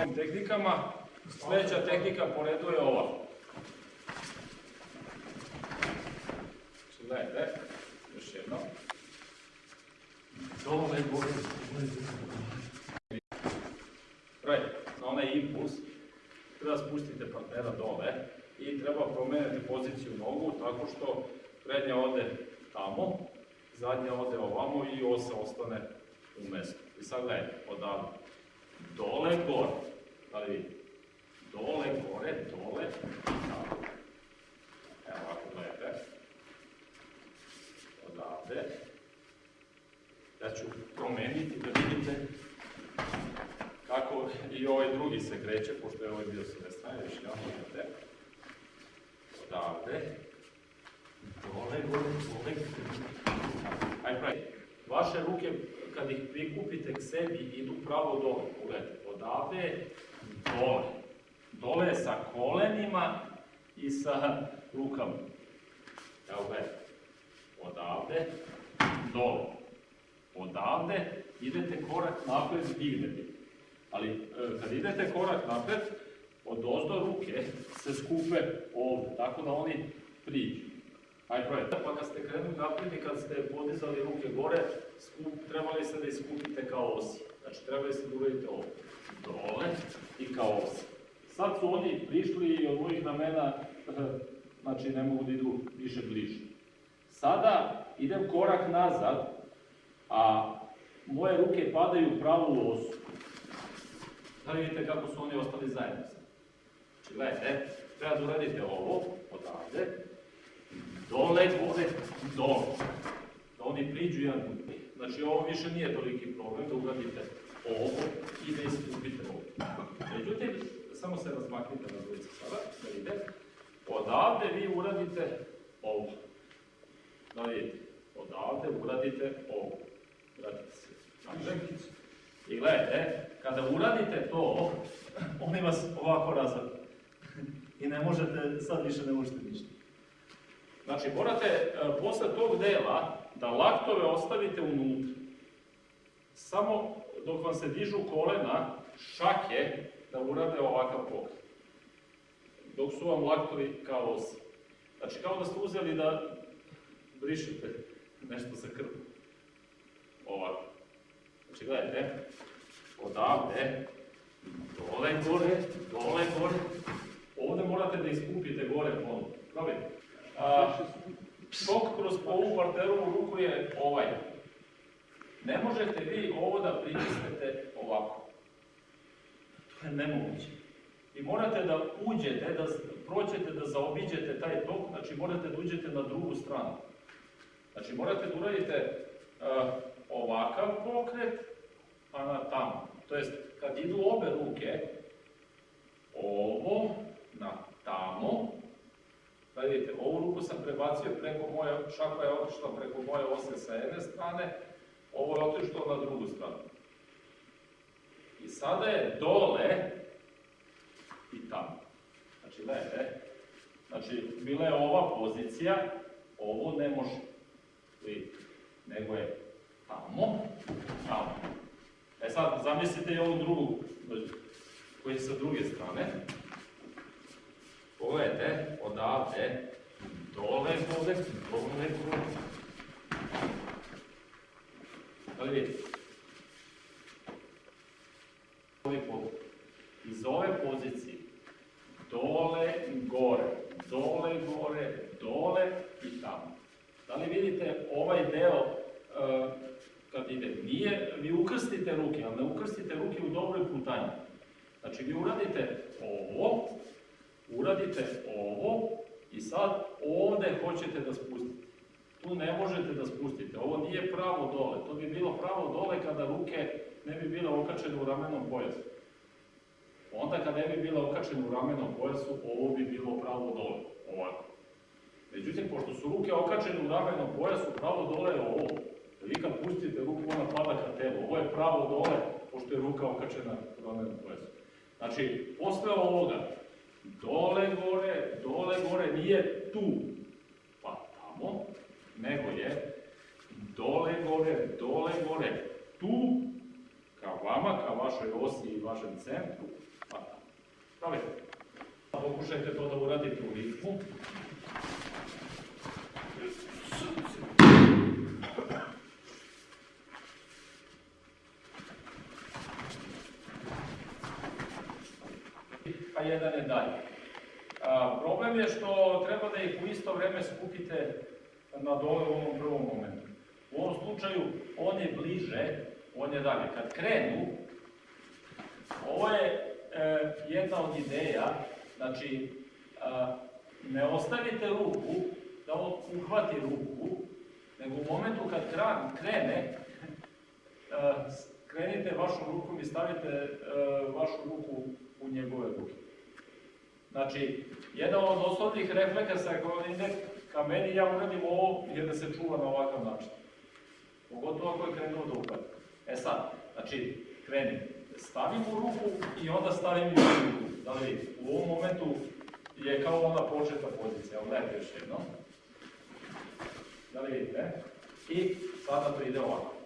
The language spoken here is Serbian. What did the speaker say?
Ajde, tehnikama, sljedeća tehnika po redu je ova. Znači, Gledajte, još jedno. Right, na onaj impuls, treba spustiti partnera dole i treba promijeniti poziciju nogu tako što prednja ode tamo, zadnja ode ovamo i osa ostane u mjestu. I sad gledajte, odavde. Dole, gore. Li vidite? Dole, gore, dole, tamo. Evo ovako gledajte. Odavde. Ja ću promijeniti da vidite kako i ovaj drugi se kreće, pošto je ovaj bio s ove strane, još jedan vidite. Odavde. Dole, gore, dole. Ajde pravi. Vaše ruke, kad ih prikupite k sebi, idu pravo dole. Pogledajte, odavde, dole. Dole je sa kolenima i sa rukama. Evo gledajte. Odavde, dole. Odavde idete korak naprijed, dignete. Ali e, kad idete korak naprijed, od ozdo ruke se skupe ovdje, tako da oni priđu. Ajde, probajte. Pa kad ste krenuli naprijed i kad ste podizali ruke gore, skup, trebali ste da iskupite kao osi. Znači, trebali ste da uradite ovdje. Dole i kao osi. Sad su oni prišli od mojih ramena, znači ne mogu da idu više bliže. Sada idem korak nazad, a moje ruke padaju u pravu osu. Da li vidite kako su oni ostali zajedno? Znači, gledajte, treba da uradite ovo, odavde, dole, gore, dole. Da oni priđu jedan. Znači, ovo više nije toliki problem da uradite ovo i da iskupite ovo. Međutim, samo se razmaknite na dvojice sada, da vidite. Odavde vi uradite ovo. Da vidite, odavde uradite ovo. Vratite se. Napred. I gledajte, kada uradite to, oni vas ovako razvrnu. I ne možete, sad više ne možete ništa. Znači, morate e, posle tog dela da laktove ostavite unutra. Samo dok vam se dižu kolena, šake, da urade ovakav pokret. Dok su vam laktovi kao osi. Znači, kao da ste uzeli da brišete nešto sa krvom. Ovako. Znači, gledajte, odavde, dole gore, dole gore. Ovdje morate da iskupite gore ponovno. Probajte. Tok kroz ovu parterovu ruku je ovaj. Ne možete vi ovo da pritisnete ovako. To je nemoguće. I morate da uđete, da prođete, da zaobiđete taj tok, znači morate da uđete na drugu stranu. Znači morate da uradite uh, ovakav pokret, pa na tamo. To jest, kad idu obe ruke, ovo na tamo, da vidite, ovu ruku sam prebacio preko moje, šaka je otišla preko moje ose sa jedne strane, ovo je otišlo na drugu stranu. I sada je dole i tamo. Znači, gledajte, znači, bila je ova pozicija, ovo ne može, vidite, nego je tamo, tamo. E sad, zamislite i ovu drugu, koji je sa druge strane. Pogledajte, odavde, dole, dole, dole, dole. Da li vidite? Iz ove pozicije, dole, gore, dole, gore, dole i tamo. Da li vidite ovaj deo uh, kad ide? Nije, vi ukrstite ruke, ali ne ukrstite ruke u dobroj putanji. Znači vi uradite ovo, uradite ovo i sad ovdje hoćete da spustite. Tu ne možete da spustite, ovo nije pravo dole, to bi bilo pravo dole kada ruke ne bi bile okačene u ramenom pojasu. Onda kada ne bi bile okačene u ramenom pojasu, ovo bi bilo pravo dole, ovako. Međutim, pošto su ruke okačene u ramenom pojasu, pravo dole je ovo. Vi kad pustite ruku, ona pada ka telu. Ovo je pravo dole, pošto je ruka okačena u ramenom pojasu. Znači, posle ovoga, dole gore, dole gore, nije tu, nego je dole gore, dole gore, tu, ka vama, ka vašoj osi i vašem centru, Da li? Pokušajte to da uradite u ritmu. a jedan je dalje. A, problem je što treba da ih u isto vreme skupite na dole u ovom prvom momentu. U ovom slučaju on je bliže, on je dalje. Kad krenu, ovo je e, jedna od ideja, znači a, ne ostavite ruku da on uhvati ruku, nego u momentu kad kran, krene, a, krenite vašom rukom i stavite a, vašu ruku u njegove ruke. Znači, jedan od osnovnih reflekasa koji ide ka meni, ja uradim ovo, je da se čuva na ovakav način. Pogotovo ako je krenuo da upade. E sad, znači, krenim, stavim u ruku i onda stavim i u ruku. Da li vidite? U ovom momentu je kao ona početna pozicija. Evo, gledajte još jedno. Da li vidite? I sada to ide ovako.